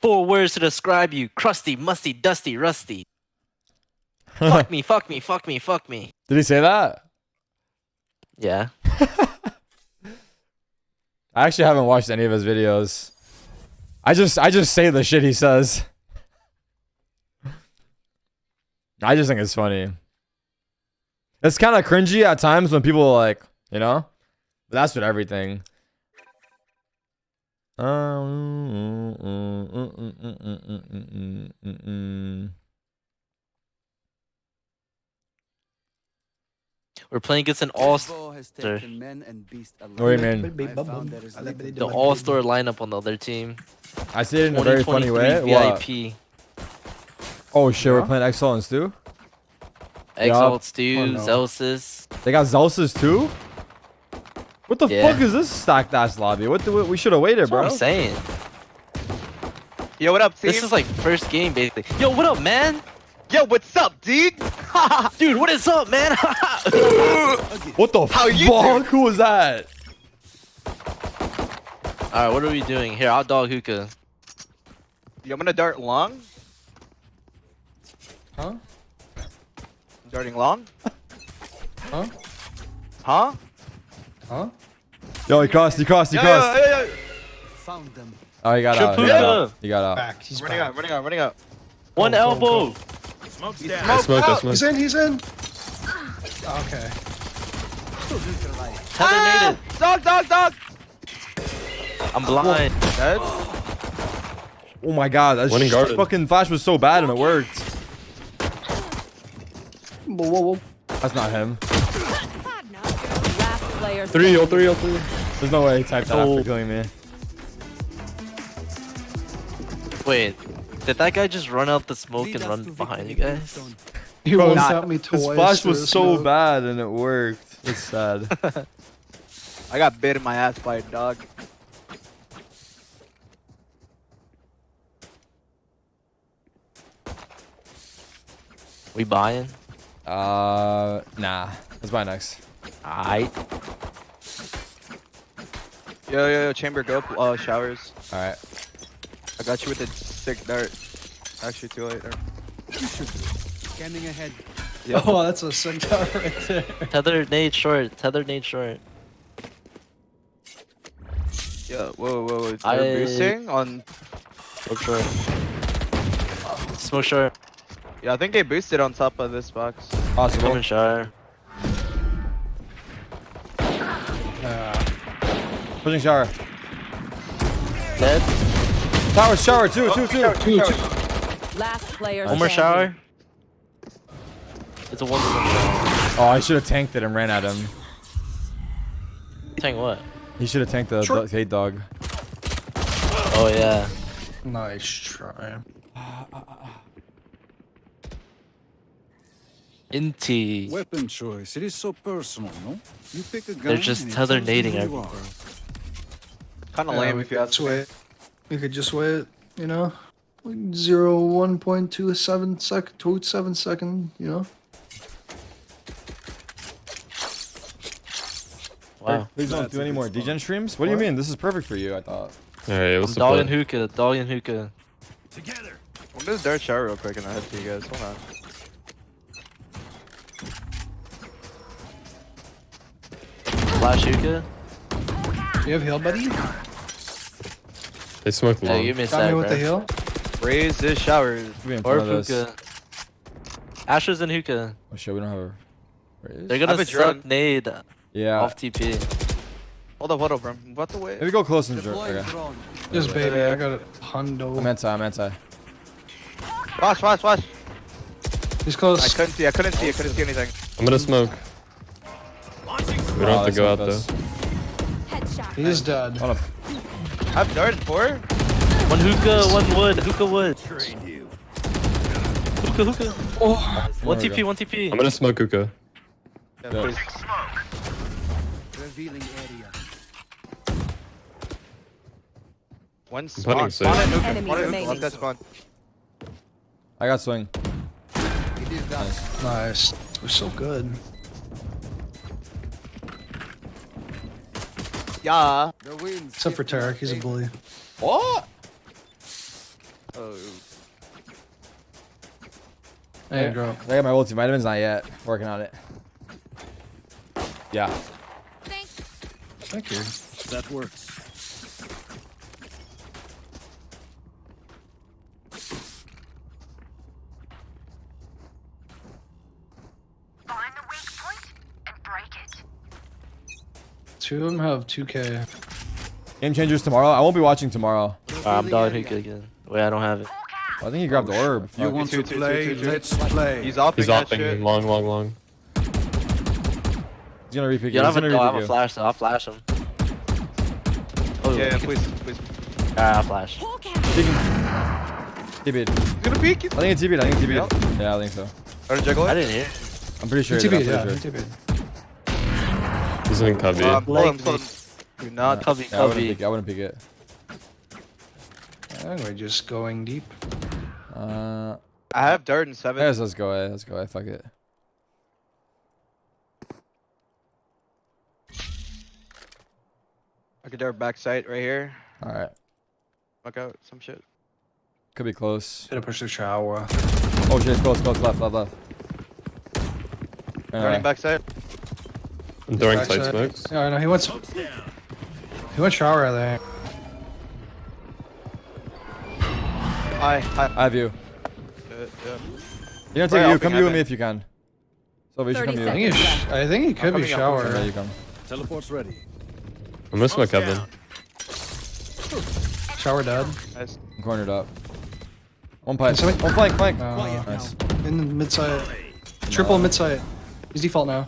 Four words to describe you: crusty, musty, dusty, rusty. fuck me, fuck me, fuck me, fuck me. Did he say that? Yeah. I actually haven't watched any of his videos. I just I just say the shit he says. I just think it's funny. It's kind of cringy at times when people are like, you know? But that's with everything. We're playing against an all What do you mean? the all star lineup on the other team. I say it in a very funny way. 2023 What? VIP. Oh shit, we're playing Exalt and Stu? Exalt, Stu, Oh, no. Zellsis. They got Zellsis too? What the Yeah. fuck is this stacked ass lobby? What the, we should have waited, That's what bro. I'm saying. Yo, what up, team? This is like first game basically. Yo, what up, man? Yo, what's up, dude? Dude, what is up, man? What the How you fuck? Who was that? All right, what are we doing here? I'll dog hookah. Yo, I'm gonna dart long. Huh? Darting long. Huh? Huh? Huh? Yo, he crossed, he crossed, he Yo, crossed. yo, yo, yo. Oh, he got out. He got Shapuka. out. He got out. Back. He's Running back. out, running out, running out. One Go, go, elbow. go. He's I smoked smoked, I out. He's in. He's in. Okay. Tether Ah! nated. Dog, dog, dog. I'm blind. Dead. Oh my god, that One in sh- garden. fucking flash was so bad and it worked. Whoa, whoa, whoa. That's not him. Last player Three, oh three, oh three. There's no way he typed that Oh. after killing me. Wait, did that guy just run out the smoke and run behind you guys? He Bro, one not- shot me twice. His flash was so smoke. bad and it worked. It's sad. I got bit in my ass by a dog. We buying? uh, nah. Let's buy next. Aight. Yo, yo, yo, chamber, go. up, Uh, showers. All right. I got you with a sick dart. Actually, too late there. Scanning ahead. Oh, that's a sick shot right there. Tether nade short. Tether nade short. Yo, whoa, whoa, whoa. I- They're boosting on. Smoke short. Smoke short. Yeah, I think they boosted on top of this box. Possible. Open shower. Pushing shower. Dead. Tower shower, two, two, two. two, two. Last player One more shower. It's a one to one shower. Oh, I should have tanked it and ran at him. Tank what? He should have tanked the Sure. hate dog. Oh yeah. Nice try. Inti. Weapon choice. It is so personal, no? You pick a gun. They're just and it tether you nading who you everywhere. are. Kind of Yeah, lame we if you could ask me. wait. We could just wait. You know, like zero one point two seven second, two seven second. You know. Wow. Please don't That's do any more spot. degen streams. What do you mean? This is perfect for you, I thought. Alright, I'm what's the dogging plan? hookah. Dogging hookah. I'm gonna dart shower real quick and I'll head to you guys. Hold on. Flash hookah. You have heal, buddy. They smoked Yeah, long. give me a Got me sec, with the bro. heal. Raze this shower. Or front hookah. Ashes and hookah. Oh shit, we don't have a. Raze? They're gonna a drone. suck nade Yeah. off TP. Hold up, hold up, bro. What the way? Maybe go close and dr- Deploying okay. Just baby, I got a hundo. I'm anti, I'm anti. Watch, watch, watch. He's close. I couldn't see. I couldn't see. I couldn't see anything. I'm gonna smoke. We don't Oh, have to go not out though. this. Headshot. He is dead. Hold up. I've darted four. One hookah, one wood. Hookah wood. Hookah, hookah. Oh, One There we TP, go. one TP. I'm gonna smoke hookah. Yeah, Yeah. please. Revealing area. One I'm spawn. putting Spawn safe. and nuke. Enemy Spawn and nuke. that spawn. I got swing. It is done. nice. We're so good. Yeah. The winds. Except for hit Tarek, he's a bully. What? Oh, Hey, drop. I got my multivitamins, not yet. Working on it. Yeah. Thank you. That works. Find the weak point and break it. Two of them have 2K. Game changers tomorrow. I won't be watching tomorrow. Alright, I'm dollar hookah again. Wait, I don't have it. I think he grabbed the orb. You Fuck. want Two, to two, two, play? two, two. Let's play. he's off. He's that offing shit. long, long, long. He's gonna repick Yeah, you. I He's have a, gonna oh, I have repick a flash, so I'll flash him. Oh, Yeah, yeah, please, please. Alright, I'll flash. Hawk out. TB'd. He's gonna peek. I think it's TB'd. I think it's TB'd. Yeah, I think so. Better juggle I didn't hear. I'm pretty sure. TB, I'm yeah, pretty sure. TB. He's in cubby. Uh, pull him, Like pull me. him. Do not. Cubby, Yeah, I wouldn't pick it. I wouldn't pick it. I think we're just going deep. Uh, I have dirt in seven. yes, let's go. Let's go. Fuck it. I could dart backside right here. All right. Fuck out some shit. Could be close. Gonna push the shower. Oh shit, it's close, close, left, left, left. Running Anyway, backside. I'm throwing Backside. side smokes. Yeah, I know. He wants. He went shower, I think. Hi, hi. I have you. Uh, yeah. You're take you. Come pick you with me if you can. So you should 30 come I you. think sh- I think he could be coming up. shower. Yeah, you come. Teleport's ready. I'm gonna smoke heaven. Shower dead. Nice. I'm cornered up. One pipe. One flank, flank. Uh, Nice. in the mid side. Triple mid side. He's default now.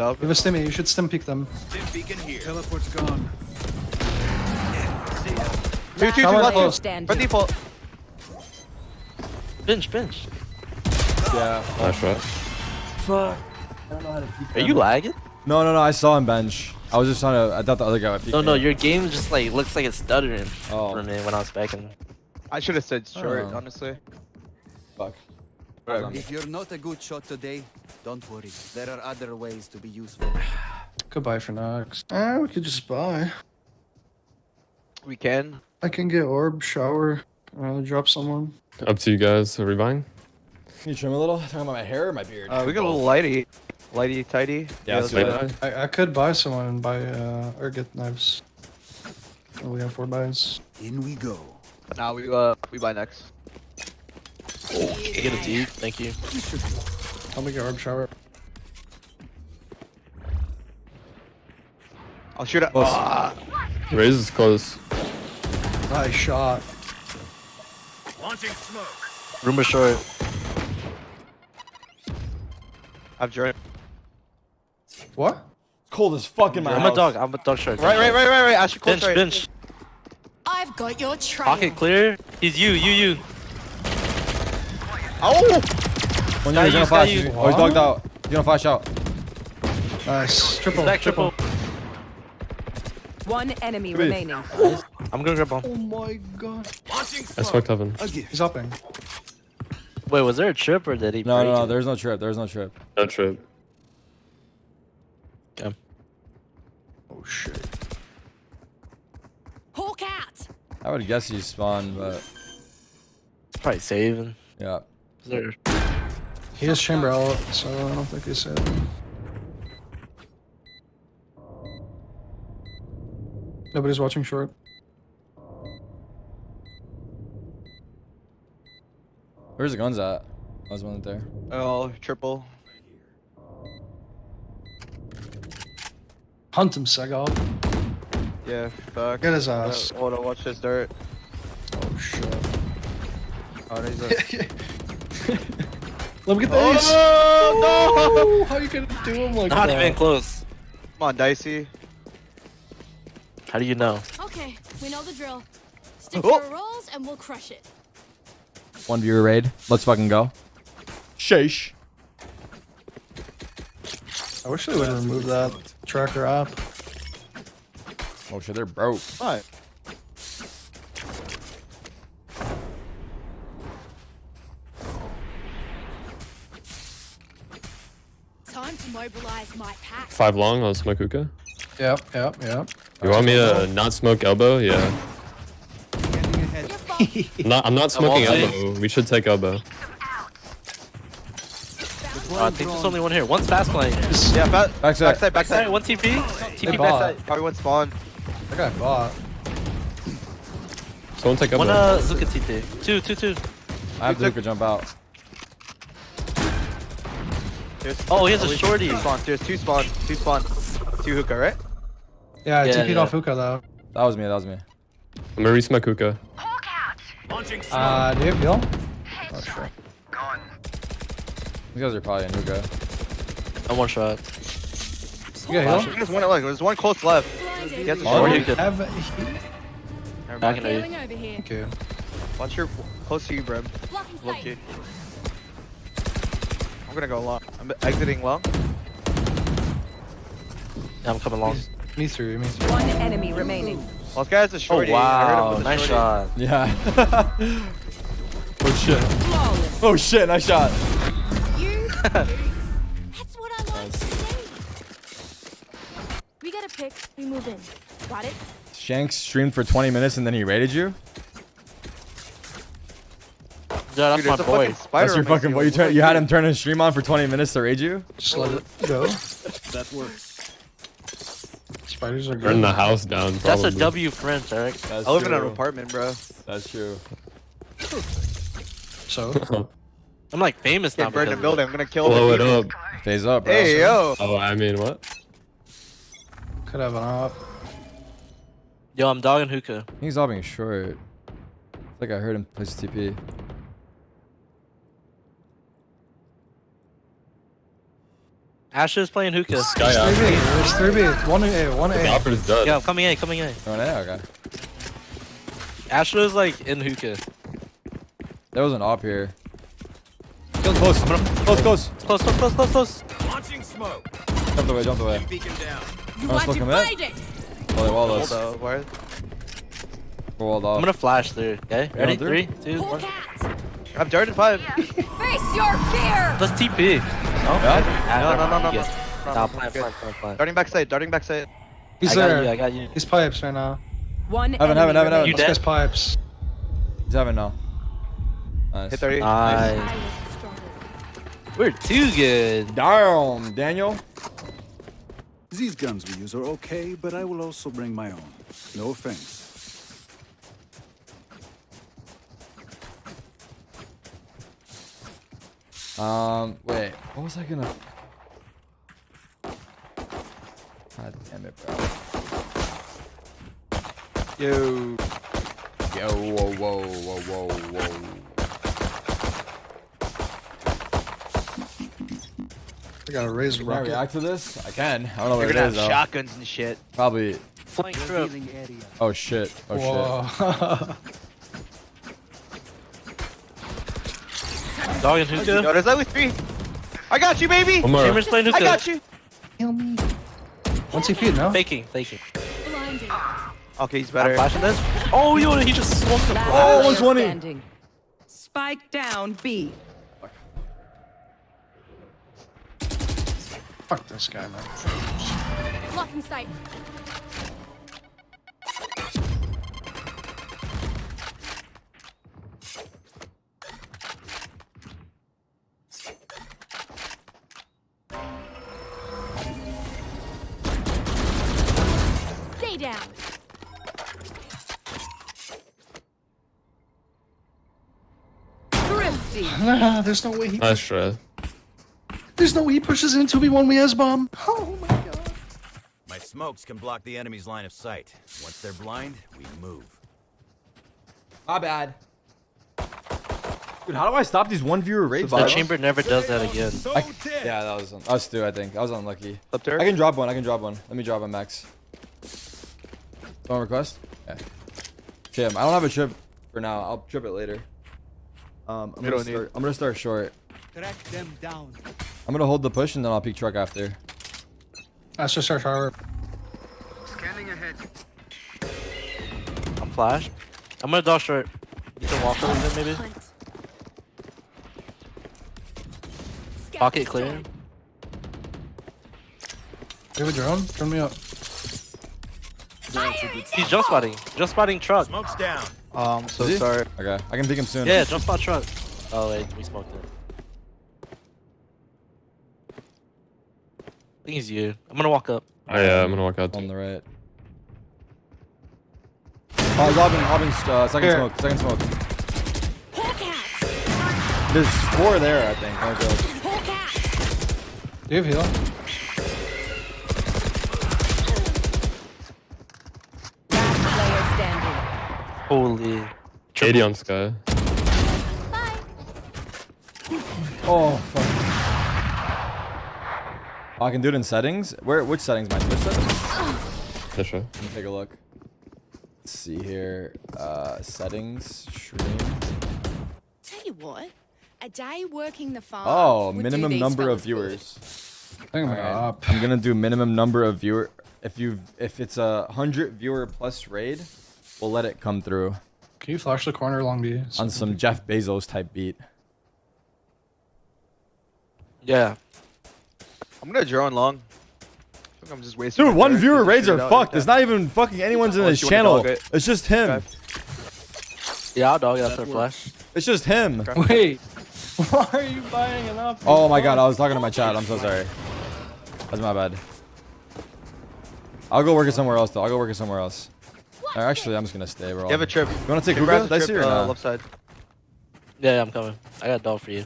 He's up. You have a stimmy. You should stim peek them. Stim beacon here. Teleport's gone. Two, two, two, Shower left. close. Stand. By default. Bench, bench. Yeah. Nice shot. Fuck. Are you lagging? No, no, no. I saw him bench. I was just trying to. I thought the other guy would peek No, no, your game just like looks like it's stuttering Oh. for me when I was backing. I should have said short, Oh. honestly. Fuck. If you're not a good shot today, don't worry. There are other ways to be useful. Goodbye for Nox. Ah, we could just buy. We can. I can get orb, shower, uh, drop someone. Up to you guys. Are we buying? Can you trim a little? Talking about my hair or my beard? Uh, we got a little lighty. Lighty, tighty. Yeah, let's let's do do that. Late buy? I, I could buy someone and buy uh or get knives. Oh, we have four buys. In we go. Nah, we uh we buy next. Can I get a T? Thank you. I'll make an orb shower. I'll shoot it. Close. Ah, Raze is close. Nice shot. Rumor short. I've joined. What? It's cold as fuck in my I'm house. a dog. I'm a dog short. Right, right, right, right, right. I should close Bench, right. bench. I've got your trail. Pocket clear. He's you, you, you. Oh! One Got year, he's gonna flash. you. Oh, he's dogged out. He's gonna flash out. Nice. Triple. Back triple. One enemy Three. remaining. I'm gonna grab bomb. Oh my god. I smoked heaven. He's upping. Wait, was there a trip or did he? No, no, no. There's no trip. There's no trip. No trip. Oh shit. Hawk out. I would guess he's spawned, but It's Probably saving. yeah. Is there? He has chamber out, so I don't think he's said. Nobody's watching short. Where's the guns at? I was one there. Oh, triple. Hunt him, Segov. Yeah, fuck. Get his ass. Hold on, watch this dirt. Oh shit. Oh, he's a... Let me get the oh, ace. Oh, no! How you gonna do him like Not that? even close. Come on, Dicey. How do you know? Okay, we know the drill. Stick Oh. to your rolls and we'll crush it. One viewer raid. Let's fucking go. Sheesh. I wish they would remove that tracker app. Oh shit, they're broke. What? Five long. I'll smoke hookah. Yep, yep, yep. You want me to not smoke elbow? Yeah. Scanning ahead. ahead. You're fine. I'm not, I'm not smoking elbow. We should take elbow. Uh, I think there's only one here. One's fast playing. Yeah, back, Backside. backside, Backside, backside. one TP. TP bought. backside. Probably one spawn. That guy bought. Someone take elbow. One uh, Zuka TP. Two, two, two. I have Luca jump out. There's, Oh, he has a shorty. Two spawn. There's two spawn. Two spawn. Two hookah, right? Yeah, I Yeah, TP'd yeah. off hookah though. That was me. That was me. I'm gonna resmoke hookah. Uh, do you have heal? Oh sure. Gone. These guys are probably in Luca. I'm one shot. You got heal? There's one, look, there's one close left. Blinded. Get the Oh, shorty. you could- Have Never Back mind. in over here. Thank you. Watch your close to you, Brim. Blocking Low key. I'm gonna go long. I'm exiting long. Yeah, I'm coming long. Me through, me through. One enemy remaining. Well, this guy's a Oh shorty. I heard him wow, nice shorty. shot. Yeah. oh shit. Flawless. Oh shit. Nice shot. You. That's what I like to see. We got a pick. We move in. Got it? Shanks streamed for 20 minutes and then he raided you. Yeah, that's Dude, my boy. spider That's your fucking seal. boy. You, turn, you had him turn his stream on for 20 minutes to raid you. Just let it go. That works. Spiders are Burn the house down. That's a probably. W for French, Eric. That's I live in an apartment, bro. That's true. So, I'm like famous now. Can't burn the building. I'm gonna kill Blow the it up. Phase up, bro. Hey, yo. Oh, I mean, what? could have an op. Yo, I'm dogging hookah. He's all being short. I think I heard him place TP. Asher is playing hookah. Sky There's three B. out. There's three B. One A. One The A. opera's dead. Yeah, coming in, coming in. Oh, yeah, okay. Asher is like in hookah. There was an op here. Kill close. Close, close. Close, close, close, close, close. Launching smoke. Jumped away, jumped away. Beacon down. You Wanna want smoke to him in? find it? Oh, they walled Hold us. up. Where? We're walled I'm gonna flash through. Okay, ready? through? Three, two, Hawk one. out. I'm darted five. Face your fear. Let's TP. Oh, no? No, no, no, no, no. Yes. No, Nah, no, plan, good. plan, plan, plan. Darting backside. Darting backside. He's I got there. you, I got you. He's pipes right now. One Heaven, enemy heaven, heaven, remaining. You This dead? pipes. He's having now. Nice. Hit 30. Nice. We're too good. Damn, Daniel. These guns we use are okay, but I will also bring my own. No offense. Um, wait. What was I gonna? God damn it, bro. Yo. Yo, whoa, whoa, whoa, whoa, whoa. I got a razor Can I react to this? I can. I don't know You're what it gonna have though. shotguns and shit. Probably. Flank trip. Oh shit. Oh shit. Whoa. Dogging Yo, hookah. there's only three. I got you, baby. One more. Cameron's playing hookah. I got you. Kill me. One TP, no? Faking, faking. Blinded. Okay, he's I'm better. flashing this. Oh, yo, he just swung the Last Oh, player 120. standing. Spike down B. Fuck this guy, man. Blocking sight. Nah, there's no way he. Nice try. There's no way he pushes into me one we has bomb. Oh my god. My smokes can block the enemy's line of sight. Once they're blind, we move. My bad. Dude, how do I stop these one viewer raids? The bro? chamber never does that again. I, yeah, that was us too. I think I was unlucky. Up there. I can drop one. I can drop one. Let me drop one, Max. Don't request. Yeah. Tim, I don't have a trip for now. I'll trip it later. Um, I'm gonna start. I'm gonna start short. Track them down. I'm gonna hold the push and then I'll peek truck after. That's just our tower. Scanning ahead. I'm flashed. I'm gonna dodge short. You can walk over there maybe. Pocket clear. You have a drone? Turn me up. He's just spotting. Just spotting truck. Smoke's down. Oh, I'm so sorry. Okay, I can pick him soon. Yeah, jump spot truck. Oh wait, we smoked it. I think it's you. I'm gonna walk up. Oh, yeah, I'm gonna walk out. On the right. Oh, he's hopping, hopping, uh, second Here. smoke, second smoke. There's four there, I think. Don't go. Hawk out. Do you have heal? Standing. Holy. 80 on Skye. Bye. Oh, fuck. Oh, I can do it in settings? Where? Which settings? My Twitch settings? Yeah, sure. Let me take a look. Let's see here. Uh, settings, stream. Tell you what, a day working the farm. Oh, would minimum these number of viewers. I think I'm gonna up. I'm gonna do minimum number of viewer. If you if it's a hundred viewer plus raid, we'll let it come through Can you flash the corner along B? on some Jeff Bezos type beat. Yeah. I'm gonna draw drone long. I think I'm just wasting. Dude, one viewer Just raids are fucked. like It's not even fucking anyone's in Unless his channel. it. It's just him. Okay. Yeah, I'll dog it after flash. It's just him. Wait, why are you buying an up? Oh my god, I was talking to my chat. I'm so sorry. That's my bad. I'll go work it somewhere else though. I'll go work it somewhere else. Or actually, I'm just gonna stay, bro. You have a trip. You wanna take Hey, Brad's Hugo? a Dicey trip, or uh, not? left side. Yeah, yeah, I'm coming. I got a dog for you.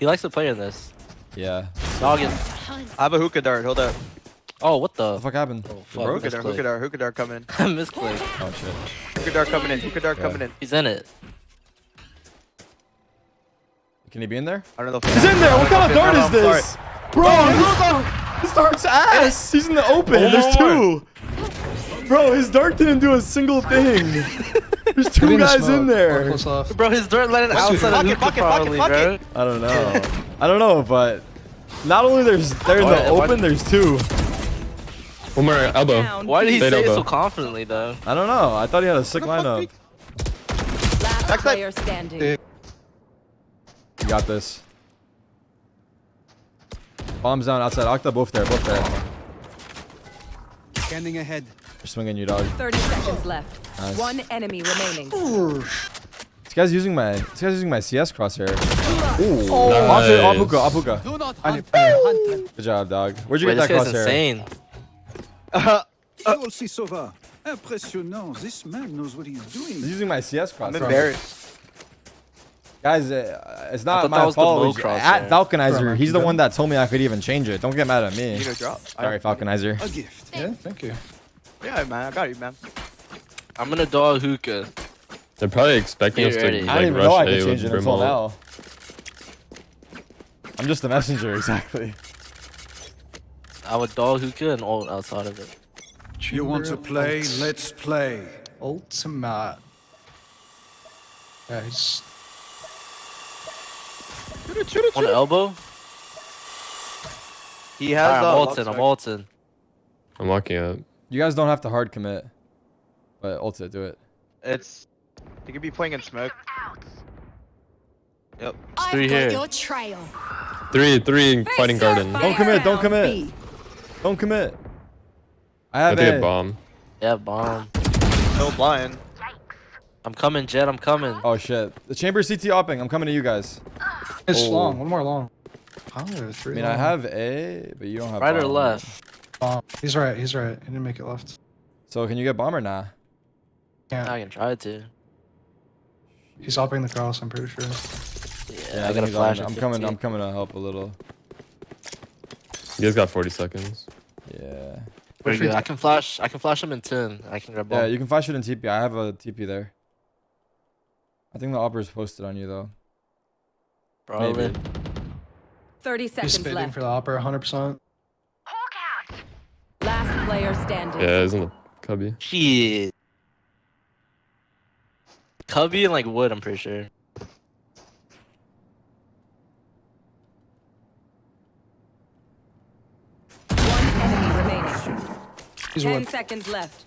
He likes to play in this. Yeah. Dog is. I have a hookah dart. Hold up. Oh, what What the? the fuck happened? Oh, You fuck. broke? Hookah dart. Hookah dart. Hookah dart coming in. I misclicked. Oh shit. Hookah dart coming in. Hookah dart Yeah. coming in. He's in it. Can he be in there? I don't know. If He's in there. What kind of dart is No, no, this? Bro, his dart's ass. He's in the open. There's two. Bro, his dart didn't do a single thing. There's two Maybe in the guys in there. Bro, his dirt landed it, outside of it, hookah fuck it, fuck it, probably, bro. I don't know. I don't know, but not only there's they're in the open, there's two. One more elbow. Why did he B. Fade say it so confidently, though? I don't know. I thought he had a sick lineup. Last Backside. player standing. You got this. Bombs down outside. Octa, both there, both there. Standing ahead. They're swinging you, dog. 30 seconds left. Nice. One enemy remaining. This guy's using my this guy's using my CS crosshair. Ooh. Nice. Onto Apuka, Apuka. Do not hunt. need Good job, dog. Where'd you Wait, get that guy's crosshair? insane. You'll see Sova. Impressionnant. This man knows what he's He's doing. using my CS I'm crosshair. embarrassed. Guys, uh, it's not my that was the fault. low It's. At Falconizer, he's the one that told me I could even change it. Don't get mad at me. You drop. Sorry, Falconizer. A gift. Yeah, thank you. Yeah, man. I got you, man. I'm gonna dog hookah. They're probably expecting Get us to ready. like I didn't even know rush I A could with change it until now. I'm just the messenger, exactly. I would dog hookah and ult outside of it. You want to play? Let's play. Ultimate. Guys. Shoot it, shoot it, On the elbow? He has Alright, uh, I'm left ulting, I'm side. ulting. I'm walking up. You guys don't have to hard commit. But ult it, do it. It's. You could be playing in smoke. Yep. I've three here. your trail. Three, three fighting Face garden. Don't commit, don't commit. B. Don't commit. I I have think a A. bomb. Yeah, bomb. No blind. I'm coming, Jett, I'm coming. Oh shit. The chamber CT opping. I'm coming to you guys. It's Oh. long. One more long. Oh, I three mean, I have A, but you don't have Right or left? Bomb. He's right. He's right. He didn't make it left. So can you get bomb or nah? Can't. I can try to. He's hopping the cross. I'm pretty sure. Yeah, I think got a flash. I'm coming. I'm coming to help a little. You guys got 40 seconds. Yeah. Pretty good. I can flash. I can flash him in ten. I can grab bomb. Yeah, you can flash it in TP. I have a TP there. I think the opera's posted on you though. Probably. Maybe. 30 He's seconds spitting left. for the opera 100%. Hawk out. Last player standing. Yeah, isn't it cubby? Shit. Cubby and like wood, I'm pretty sure. One enemy remaining. He's 10 seconds left.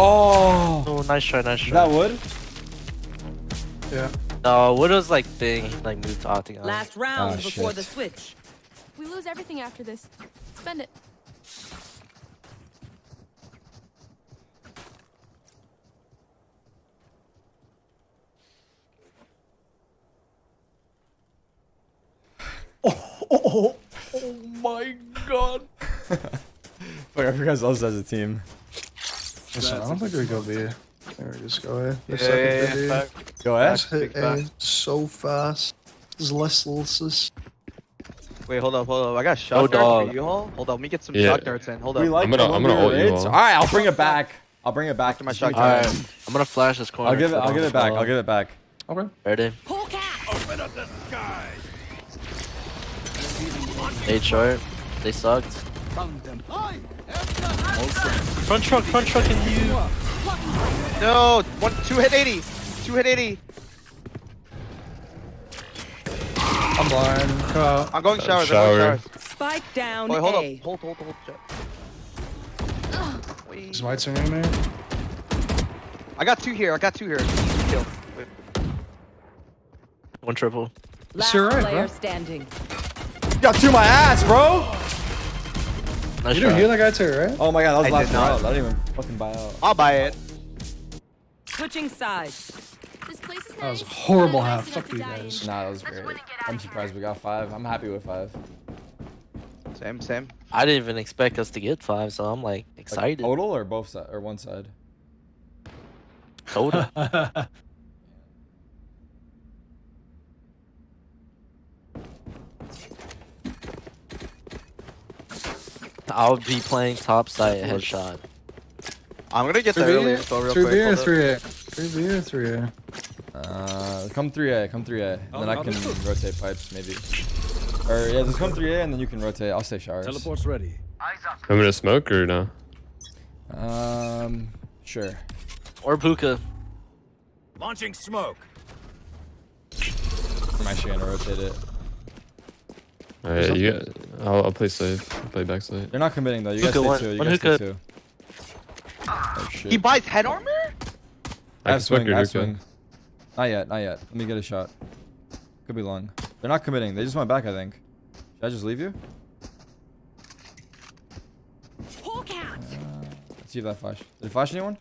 Oh. Oh, nice try, nice try. that wood? Yeah. No, wood was like thing. Like moved to Octagon. Last round Ah, before shit. the switch. We lose everything after this spend it. Oh, oh, oh, my god. Fuck, I forgot us as a team. Listen, I don't think we go B. There we just go A. Yeah, yeah, yeah, yeah. Go A. Hit A so fast. There's less losses. Wait, hold up, hold up. I got Oh, shot darts dog. for you all. Hold up, let me get some Yeah. shot darts in. Hold up. We like I'm gonna- I'm gonna one ult you all. All right, I'll bring it back. I'll bring it back. After my Just give me Alright, I'm gonna flash this corner. I'll give it. I'll give it back. I'll give it back. Okay. Ready? Hawk out. Eight short. They sucked. Found. Front truck, front truck, and you. No, one, two hit 80. Two hit 80. I'm blind. Come out. I'm going Uh, showers. I'm shower. going showers. Spike down Wait, hold A. up. Hold, hold, hold. Wait. Is White's in me? I got two here. I got two here. Kill. Wait. One triple. Last you're right, player bro. standing. You got two my ass, bro. Nice You didn't hear that guy too, right? Oh my god, that was I last did round. I didn't even fucking buy out. I'll buy it. Switching sides. This place is That was a horrible Nice half. Fuck to you guys. Nah, that was great. I'm surprised we got five. I'm happy with five. Same, same. I didn't even expect us to get five, so I'm like Like, excited. total or both side or one side? Total. I'll be playing top side headshot. I'm gonna get the Three early B, info real three quick. B or three A? Three B or three A? Uh, come 3A, come 3A. And then I Oh, can rotate pipes, maybe. Or, yeah, just come 3A and then you can rotate. I'll stay showers. Teleport's ready. Eyes up. I'm gonna smoke or no? Um, sure. Or Puka. Launching smoke. I'm actually gonna rotate it. Alright, you get. I'll, I'll play safe. I'll play back side. They're not committing though. You guys Hookah stay one- two. You one guys stay hookah. two. Oh shit. He buys head armor? I I have swing. I swing. Not yet. Not yet. Let me get a shot. Could be long. They're not committing. They just went back. I think. Should I just leave you? Hawk out. Uh, let's see if that flash. Did it flash anyone?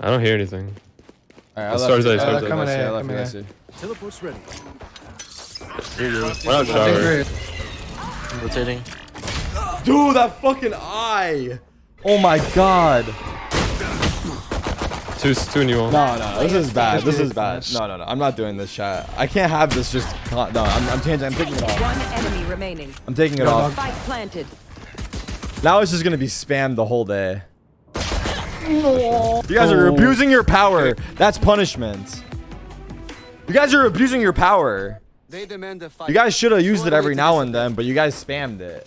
I don't hear anything. Alright, I Let's left start you. there, I start left there. you, Coming I in, left you, I coming see. Teleport's ready. Why not I think shower? three A. Rotating. Dude, that fucking eye! Oh my god! Two, two and you all. No, no, this is bad. This is bad. No, no, no. I'm not doing this, chat. I can't have this just. Con no, I'm, I'm changing. I'm taking it off. One enemy remaining. I'm taking it off. Spike planted. Now it's just gonna be spammed the whole day. You guys are oh. abusing your power. That's punishment. You guys are abusing your power. They demand a fight. You guys should have used it every now and then, but you guys spammed it.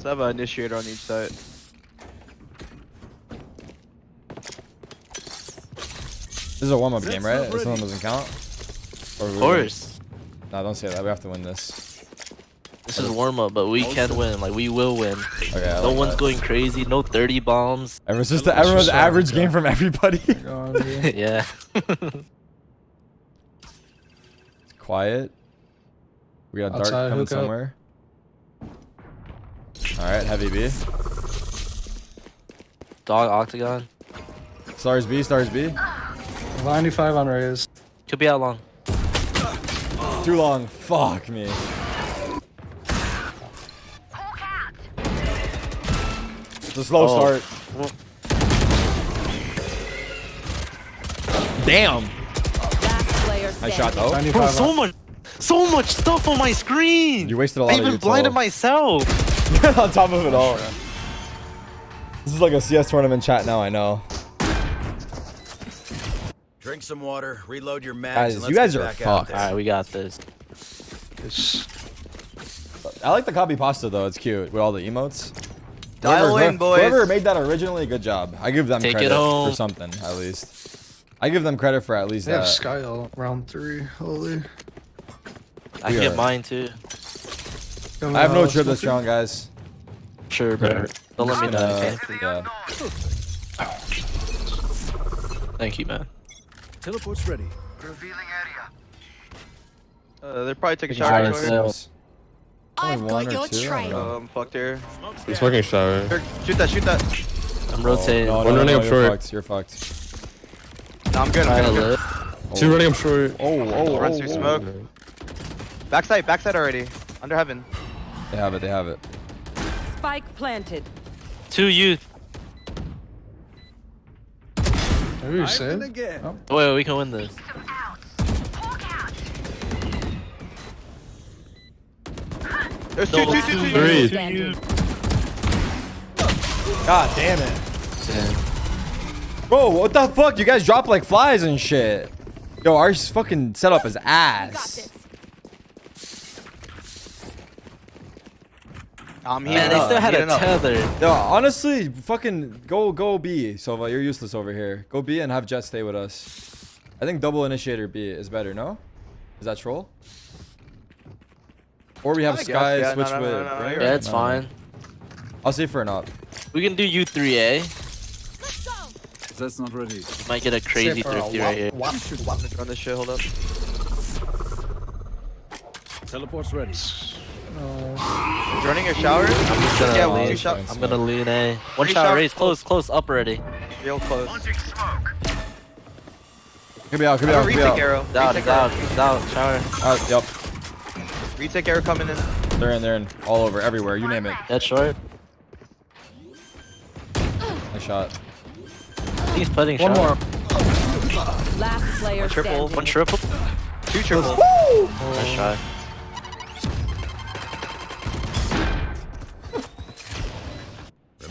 Let's have an initiator on each side. This is a warm-up game, right? This one doesn't count. Or we Of course. No, don't say that. We have to win this. This is warm up, but we can win. Like we will win. Okay. I No like one's that. going crazy. No 30 bombs. Everyone's just everyone's just average solid, game from everybody. Go on B. yeah. Quiet. We got a dart Outside, coming hook up. somewhere. All right, heavy B. Dog octagon. Stars B, stars B. 95 on Raze. Could be out long. Too long. Fuck me. It's a slow Oh. start. Damn. I shot though. Bro, so much, so much stuff on my screen. You wasted a lot of. I even blinded myself. on top of it all. This is like a CS tournament chat now. I know. Drink some water, reload your mags, Guys, and you let's guys get are back out fucked. All right, we got this. It's I like the copy pasta though. It's cute with all the emotes. Dial Whoever- in, boys. Whoever made that originally, good job. I give them Take it credit home. for something at least. I give them credit for at least they have. Skye all round three. Holy. I get mine too. I have no trip this round, guys. Sure, bro. Don't let me Uh, know. Okay? yeah. Thank you, man. Teleport's ready. Revealing area. Uh, they're probably taking Taking shower. showers. shorter. I've got or your two? I don't trail. know. Um, fucked here. I'm smoking shower. Here, Shoot that, shoot that. I'm rotating. No, One no, no, running no, up you're short. fucked. You're fucked. No, I'm good. I'm Trying good. to I'm good. live. Two running up short. Oh, oh, Runs oh, through oh. smoke. Backside, backside already. Under heaven. They have it. They have it. Spike planted. Two youth. Maybe you I'm say gonna it. get. Oh. Wait, we can win this. There's No, two, two, two two, two. youth, Three. two. God damn it. Bro, what the fuck? You guys drop like flies and shit. Yo, our fucking setup is You got ass. This. I'm Man, they still had a tether. Yo, honestly, fucking go go B, Sova. You're useless over here. Go B and have Jett stay with us. I think double initiator B is better, no? Is that troll? Or we have I guess, Skye yeah, switch no, no, with. no, no, Bray? you're Yeah, it's No. fine. I'll say for an up. We can do U3A. Let's go. That's not ready. Might get a crazy Say for a thrifty right here. One should wop. Run this shit, hold up. Teleport's ready. Running your shower? I'm just gonna Yeah, lean. shot. I'm gonna lean A. One Three shot shot Raze, close, close, up already. Real close. Launching smoke. Could be out. Could be out. a Could be retake out. arrow. He's out, Retake he's out, arrow. he's. Shower. Uh, yep. Retake arrow coming in. They're in. They're in. All over. Everywhere. You name it. Dead short. Nice shot. He's putting One shot. more. Last player triple, standing. One triple. Two triple. Nice shot.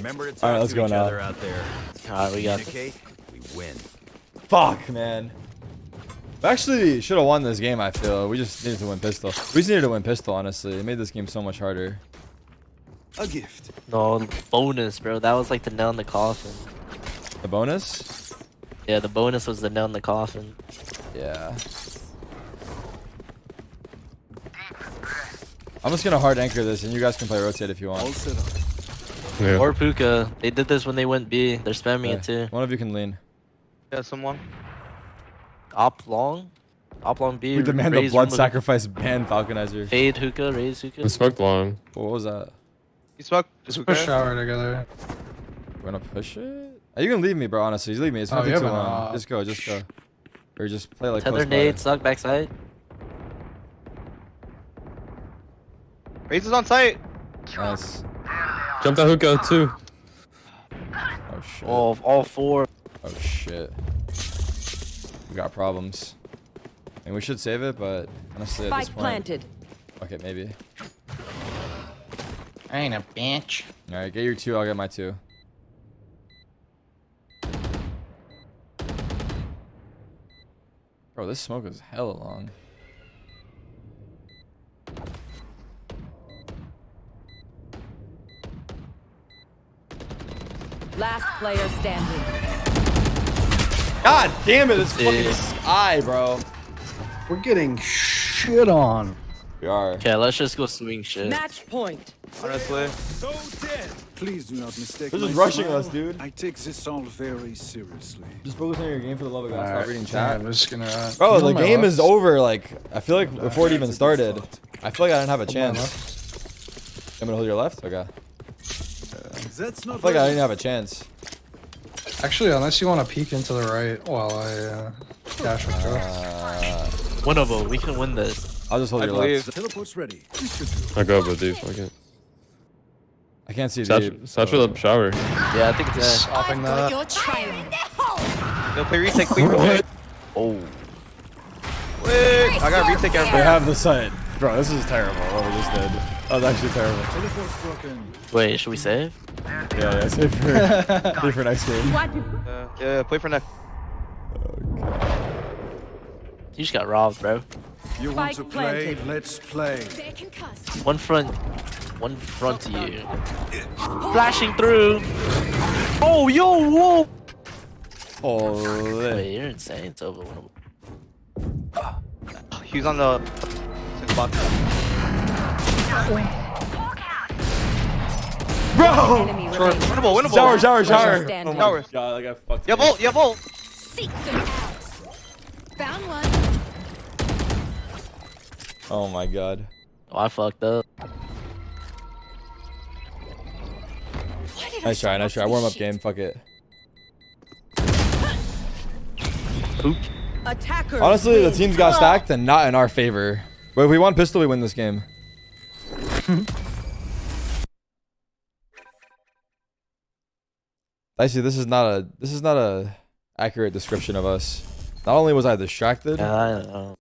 Remember to talk All right, let's to go each now. other out there. Alright, we got this. Communicate, we win. Fuck, man. We actually should have won this game, I feel. We just needed to win pistol. We just needed to win pistol, honestly. It made this game so much harder. A gift. No, bonus, bro. That was like the nail in the coffin. The bonus? Yeah, the bonus was the nail in the coffin. Yeah. I'm just gonna hard anchor this, and you guys can play rotate if you All want. Set up. Yeah. Or Puka. They did this when they went B. They're spamming it too. One of you can lean. Yeah, someone. Op long. Op long B. We demand a raise blood sacrifice ban Falconizer. Fade hookah, Raze hookah. We smoked long. What was that? You smoke. Just push shower together. We're gonna push it? Are you gonna leave me, bro? Honestly, just leave me. It's Oh, gonna you take too long. op. Just go, just go. Or just play like Tether close by. nade, suck backside. Raze is on site. Nice. Jump that hookah too. Oh shit. All, all four. Oh shit. We got problems. And we should save it, but honestly at this Spike point. planted. Okay, maybe. I ain't a bitch. Alright, get your two, I'll get my two. Bro, this smoke is hella long. Last player standing. God damn it, it's fucking Yeah. sky, bro. We're getting shit on. We are. Okay, let's just go swing shit. Match point. Honestly. So dead. Please do not mistake They're my just rushing smile. us, dude. I take this all very seriously. Just focus on your game for the love of God. Stop Alright, reading yeah, chat. I'm just gonna. Uh, Bro, you the game left? is over. Like, I feel like before it even That's a good started. I feel like I didn't have a chance. I'm gonna hold your left? Okay. That's I not feel like I didn't have a chance. Actually, unless you want to peek into the right while I uh, dash with Joe. Uh, One of them. We can win this. I'll just hold I your believe. left. Teleport's ready. This should do. I go, but dude, fuck it. I can't see Satch, deep. satch with a shower. Yeah, I think it's Just A. stopping that. Your trail. No, play retake, play retake. Oh. Wait, I got retake They have the site. Bro, this is terrible. What we just did. That was actually terrible. Wait, should we save? Yeah, yeah. Save for, save for next game. Uh, yeah, play for next. You just got robbed, bro. You want to play? Let's play. One front. One front to you. Flashing through. Oh, yo, whoa. Holy. Wait, you're insane. It's over. He was on the box. Bro! Enemy. Winnable, winnable. Shower, shower, Player shower. standing. Oh shower. God, like I fucked Yeah, volt, yeah, volt. Seek them out. Found one. Oh my god. Oh, I fucked up. Nice try, nice try. Warm up this game. Fuck it. Attackers. Honestly, the win. teams got stacked and not in our favor. But if we want pistol, we win this game. Mm-hmm. Dicey, this is not a this is not a accurate description of us. Not only was I distracted, I.